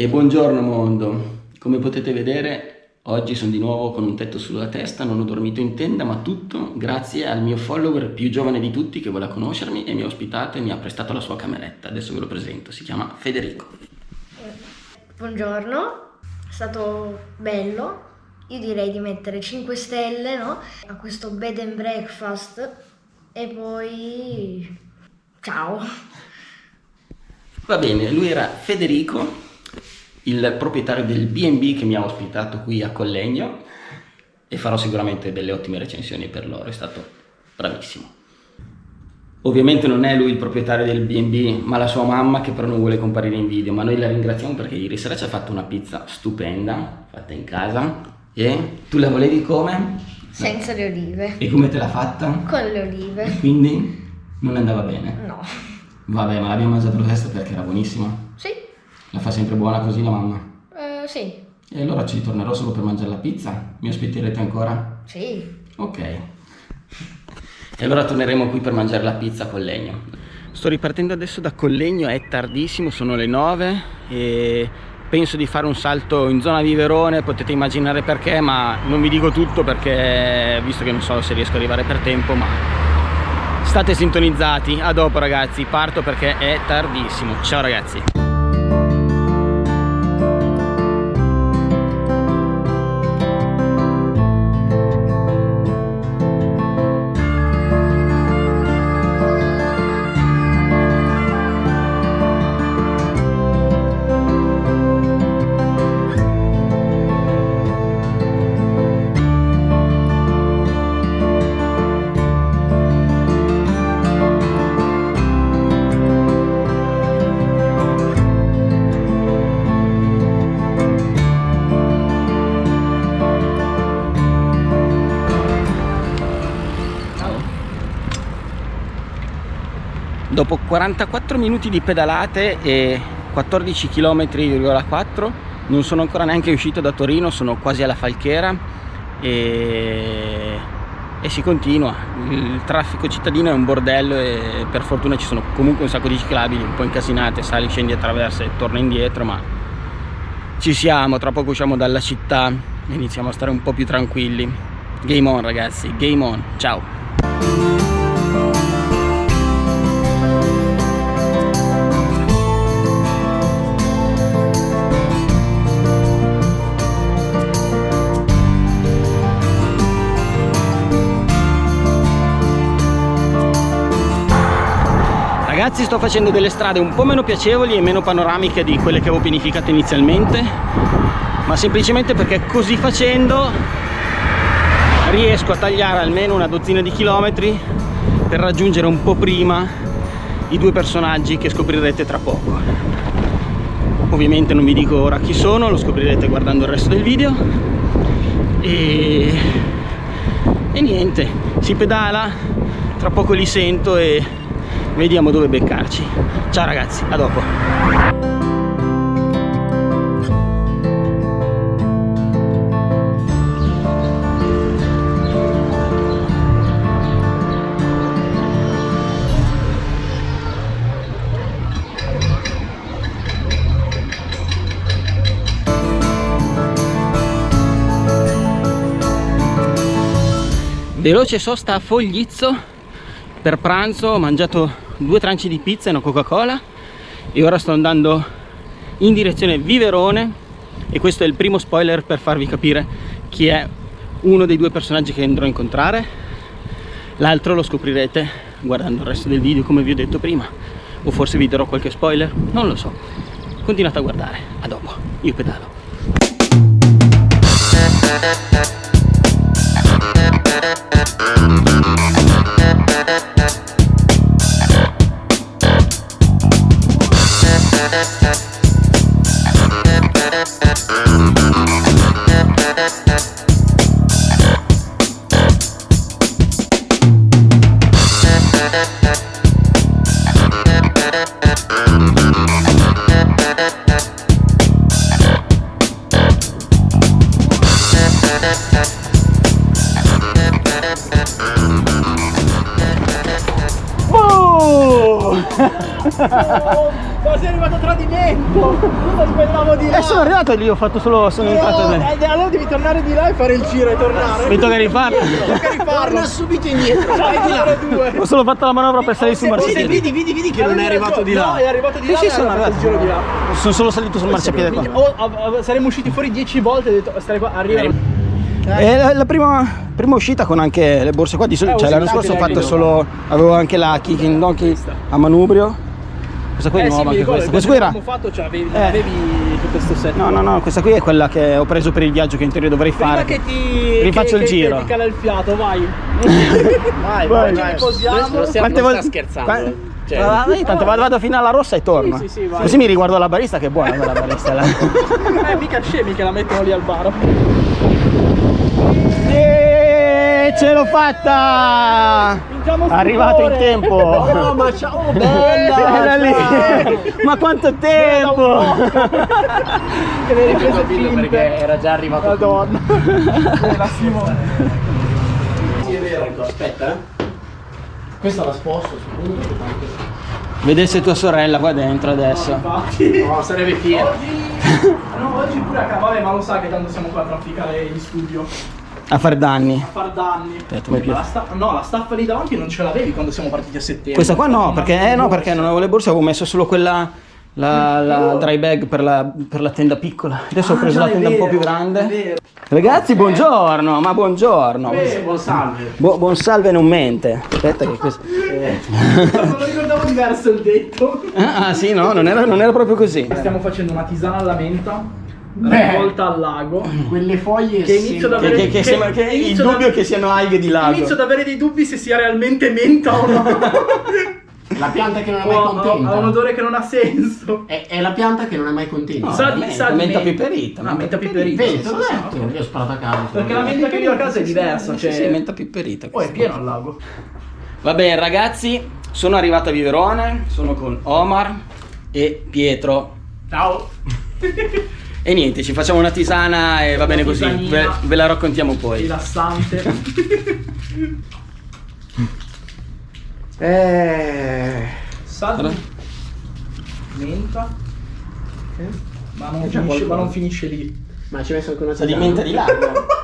E buongiorno mondo, come potete vedere oggi sono di nuovo con un tetto sulla testa, non ho dormito in tenda ma tutto grazie al mio follower più giovane di tutti che vuole conoscermi e mi ha ospitato e mi ha prestato la sua cameretta, adesso ve lo presento, si chiama Federico. Buongiorno, è stato bello, io direi di mettere 5 stelle no? a questo bed and breakfast e poi ciao. Va bene, lui era Federico, il proprietario del B&B che mi ha ospitato qui a Collegno e farò sicuramente delle ottime recensioni per loro, è stato bravissimo. Ovviamente non è lui il proprietario del B&B, ma la sua mamma che però non vuole comparire in video, ma noi la ringraziamo perché ieri sera ci ha fatto una pizza stupenda, fatta in casa, e tu la volevi come? Senza le olive. E come te l'ha fatta? Con le olive. E quindi non andava bene? No. Vabbè, ma l'abbiamo mangiata lo stesso perché era buonissima? La fa sempre buona così la mamma? Uh, sì. E allora ci tornerò solo per mangiare la pizza? Mi ospiterete ancora? Sì. Ok. E allora torneremo qui per mangiare la pizza con legno. Sto ripartendo adesso da Collegno, è tardissimo, sono le 9 e penso di fare un salto in zona Viverone, potete immaginare perché, ma non vi dico tutto perché visto che non so se riesco ad arrivare per tempo, ma state sintonizzati. A dopo ragazzi, parto perché è tardissimo. Ciao ragazzi. Dopo 44 minuti di pedalate e 14 km,4 non sono ancora neanche uscito da Torino sono quasi alla Falchera e, e si continua. Il traffico cittadino è un bordello e per fortuna ci sono comunque un sacco di ciclabili un po' incasinate sali, scendi attraverso e torna indietro ma ci siamo tra poco usciamo dalla città e iniziamo a stare un po' più tranquilli. Game on ragazzi game on. Ciao ragazzi sto facendo delle strade un po' meno piacevoli e meno panoramiche di quelle che avevo pianificato inizialmente ma semplicemente perché così facendo riesco a tagliare almeno una dozzina di chilometri per raggiungere un po' prima i due personaggi che scoprirete tra poco. Ovviamente non vi dico ora chi sono lo scoprirete guardando il resto del video. E, e niente si pedala tra poco li sento e vediamo dove beccarci. Ciao ragazzi. A dopo. Veloce sosta a Foglizzo. Per pranzo ho mangiato due tranci di pizza e una coca cola e ora sto andando in direzione Viverone. E questo è il primo spoiler per farvi capire chi è uno dei due personaggi che andrò a incontrare. L'altro lo scoprirete guardando il resto del video come vi ho detto prima. O forse vi darò qualche spoiler non lo so. Continuate a guardare. A dopo. Io pedalo Boom! Ma sei arrivato a tradimento! Lo speravo di là! Eh, sono arrivato lì, ho fatto solo. Sono entrato No, dentro. eh, allora devi tornare di là e fare il giro e tornare. Mi tocca rifarlo. Tocca rifarlo. Torna subito indietro, vai di là. due. Ho solo fatto la manovra per salire sul marciapiede. Vedi, vedi, vedi che non è arrivato di No, là. è arrivato di là sì, e sono arrivato. il giro di là. Sono solo salito sul marciapiede qua. Oh, saremmo usciti fuori 10 volte e ho detto stare qua, arriva. È la, la prima, prima uscita con anche le borse qua. Di solito, Eh, cioè, l'anno scorso ho fatto solo. Avevo anche la Kicking Donkey a manubrio. Questa qui è Eh sì, nuova mi anche ricordo, questa. Questa qui era. fatto, cioè avevi, Eh. avevi tutto questo set. No, no, no, questa qui è quella che ho preso per il viaggio che in teoria dovrei Prima fare. che ti Rifaccio che- il che- giro. Che ti cala il fiato, vai. Vai, vai, Ci vai. riposiamo. Stiamo- non volte- sta scherzando. Qua- Cioè, Ah, dai, tanto vado, vado fino alla rossa e torno. Sì, sì, sì, vai. Così mi riguardo la barista che è buona quella barista là. Eh, mica scemi che la mettono lì al bar. E ce l'ho fatta! Arrivato in tempo! Oh, ma ciao, bella! Era lì! Ma quanto tempo! Che le riprese finte. perché era già arrivato. Madonna. Bellissimo. Sì, è vero. Aspetta, eh. Questa la sposto. Vedesse tua sorella qua dentro adesso. Infatti. No, sarebbe fiero. No, oggi pure a vabbè, ma lo sa che tanto siamo qua a trafficare in studio. A fare danni. A far danni. Aspetta, la no, la staffa lì davanti non ce l'avevi quando siamo partiti a settembre. Questa qua no, perché, eh, no, perché non avevo le borse, avevo messo solo quella. La, la dry bag per la, per la tenda piccola. Adesso ho Ah, preso già, la tenda un po' vero, più grande. vero. Ragazzi, buongiorno, ma buongiorno. Buon salve. Bu- buon salve non mente. Aspetta che questo. Non lo ricordavo diverso il detto. Ah sì, no, non era, non era proprio così. Stiamo facendo una tisana alla menta. Beh. Raccolta al lago. Quelle foglie Che inizio ad Che, avere- che- che sembra che il inizio da- dubbio che siano alghe di lago. Inizio ad avere dei dubbi se sia realmente menta o no. La pianta che non è mai contenta. ha un odore che non ha senso. È, è la pianta che non è mai contenta. No, sa di, menta, sa di menta piperita, Ah, menta menta piperita. te l'ho detto. Io ho sparato a caso. Perché la menta che ho a casa è diversa. Cioè... sì, menta piperita. Oh, è pieno al lago. Va bene ragazzi, sono arrivato a Viverone, sono con Omar e Pietro. Ciao. E niente, ci facciamo una tisana e va bene così, ve, ve la raccontiamo poi. Rilassante. Eh. Sa Allora. menta. Ma non, finisce, ma non finisce lì. Ma ci hai messo anche una Sa di menta di lago,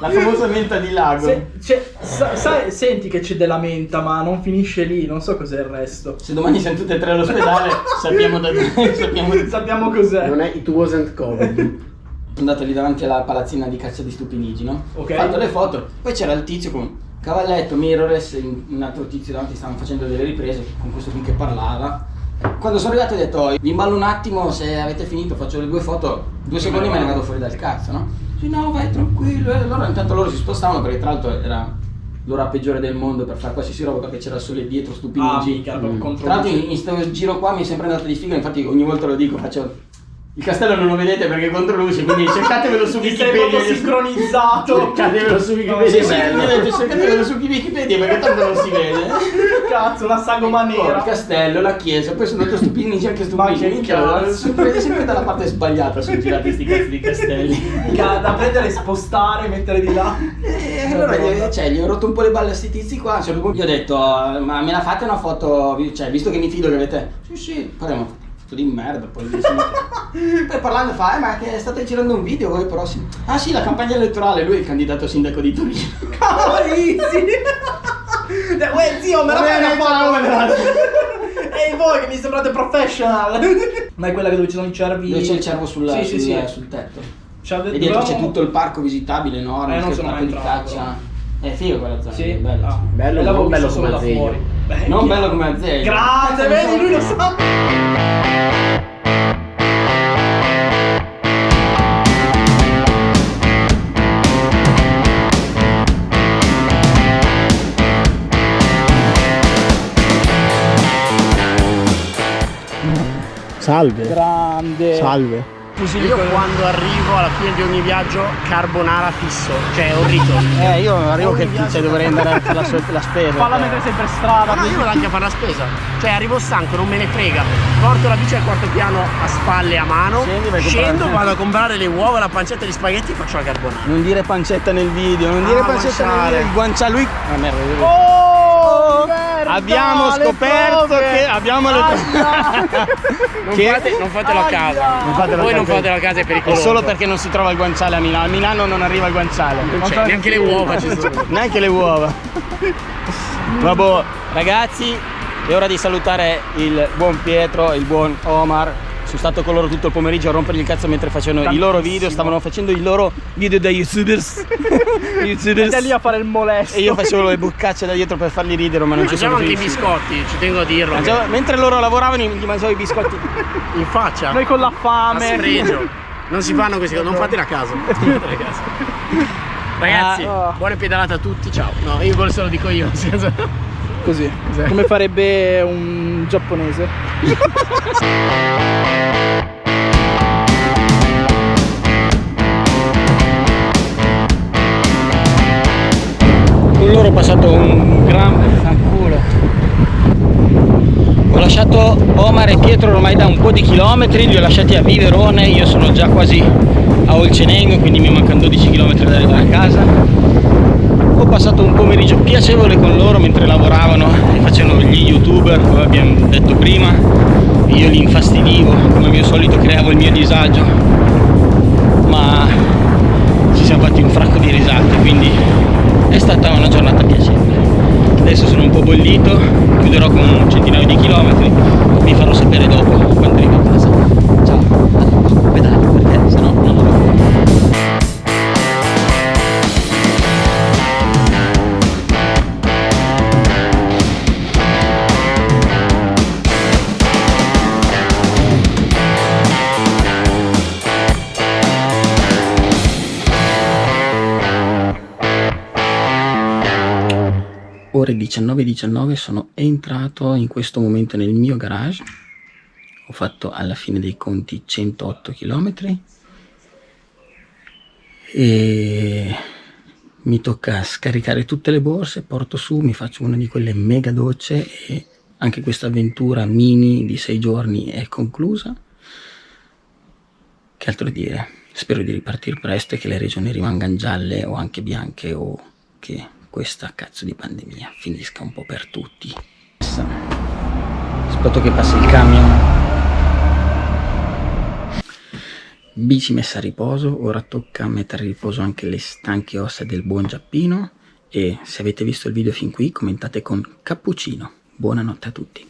la famosa menta di lago. Se- sa- sai- senti che c'è della menta, ma non finisce lì. Non so cos'è il resto. Se domani siamo tutte e tre all'ospedale sappiamo da sappiamo Sono Sappiamo cos'è. Non è It Wasn't Covid. andato lì davanti alla palazzina di caccia di stupinigi, no? Ok. Ho fatto le foto, poi c'era il tizio con cavalletto, mirrorless, un altro tizio davanti stavano facendo delle riprese con questo qui che parlava. Quando sono arrivato ho detto, "Oh, vi imballo un attimo, se avete finito faccio le due foto, due secondi me ne vado fuori dal cazzo, no? Sì, no, vai tranquillo. E allora intanto loro si spostavano perché tra l'altro era l'ora peggiore del mondo per fare qualsiasi roba perché c'era il sole dietro, Ah, stupinigi. mica, proprio contro Tra l'altro in, in questo giro qua mi è sempre andato di figo, infatti ogni volta lo dico, faccio... Il castello non lo vedete perché è contro luce, quindi cercatevelo su Ti sei Wikipedia. proprio sincronizzato. Cercatevelo su Sì, Wikipedia. sì, è bello. cercatevelo su Wikipedia perché tanto non si vede. Cazzo, una sagoma Il nera. castello, la chiesa, poi sono andato stupinigi anche cazzo. sempre, sempre dalla parte sbagliata sono girati sti cazzo di castelli. Da prendere, spostare, mettere di là. E allora gli, cioè, gli ho rotto un po' le balle a sti tizi qua. Punto gli ho detto, ma me la fate una foto, cioè, visto che mi fido che avete. Sì, sì, faremo foto di merda. Poi, poi parlando fa, eh, ma che state girando un video voi però sì. Ah sì, la campagna elettorale, lui è il candidato sindaco di Torino. Cavolissimi! Eh, Uè zio, me la fai una foto? Ehi voi che mi sembrate professional! Ma è quella che dove ci sono i cervi. Dove c'è il cervo sul, Sì, sì, sul- sì. sul tetto. E dietro c'è tutto il parco visitabile enorme, Eh, non sono mai di caccia. È figo quella zona, Sì. Ah, Bello, l'avevo non bello visto solo come Azeglio. Non bello come Azeglio. Grazie, vedi, lui lo sa. Salve. Grande. Salve. Io quando arrivo alla fine di ogni viaggio carbonara fisso, cioè ho rito. Eh, io arrivo che cioè, dovrei andare a fare la, so- la spesa. Falla cioè. mentre sei per strada. Ma no, io vado anche a fare la spesa. Cioè arrivo stanco, non me ne frega. Porto la bici al quarto piano a spalle a mano. Scendi, Scendo, vado a comprare le uova, la pancetta di spaghetti e faccio la carbonara. Non dire pancetta nel video, non dire Ah, pancetta nel guanciale. video. Il guanciale lui. Ah, merda, merda. abbiamo scoperto che abbiamo le Non, Che- fate, non fatelo a casa. Non fatelo a Voi non casa. fatelo a casa, è È pericoloso. solo perché non si trova il guanciale a Milano. A Milano non arriva il guanciale. Non c'è, neanche le uova ci sono. Neanche le uova. Vabbè, ragazzi, è ora di salutare il buon Pietro e il buon Omar. Sono stato con loro tutto il pomeriggio a rompergli il cazzo mentre facevano i loro video, stavano facendo i loro video da youtubers. youtubers. Stai lì a fare il molesto. E io facevo le boccacce da dietro per farli ridere, ma non ci sono anche i biscotti, ci tengo a dirlo. Mangiavo- mentre loro lavoravano gli mangiavo i biscotti. In faccia. Noi con la A fame. sfregio. Non si fanno queste cose, non fatele a caso. A. Ragazzi, Ah. buone pedalate a tutti, ciao. No, io quello se lo dico io. nel senso- Così. Come farebbe un giapponese. Con loro ho passato un gran fanculo. Ho lasciato Omar e Pietro ormai da un po' di chilometri, li ho lasciati a Viverone, io sono già quasi a Olcenengo, quindi mi mancano 12 km da arrivare a casa. Passato un pomeriggio piacevole con loro mentre lavoravano e facevano gli youtuber, come abbiamo detto prima. Io li infastidivo, come al mio solito creavo il mio disagio, ma ci siamo fatti un fracco di risate, quindi è stata una giornata piacevole. Adesso sono un po' bollito, chiuderò con un centinaio di chilometri, vi farò sapere dopo quando arrivo ore 19.19 sono entrato in questo momento nel mio garage. Ho fatto alla fine dei conti 108 km e mi tocca scaricare tutte le borse porto su mi faccio una di quelle mega docce e anche questa avventura mini di 6 giorni è conclusa. Che altro dire? Spero di ripartire presto e che le regioni rimangano gialle o anche bianche o che questa cazzo di pandemia finisca un po' per tutti. Aspetto che passi il camion. Bici messa a riposo, ora tocca mettere a riposo anche le stanche ossa del buon Giappino e se avete visto il video fin qui commentate con cappuccino. Buonanotte a tutti.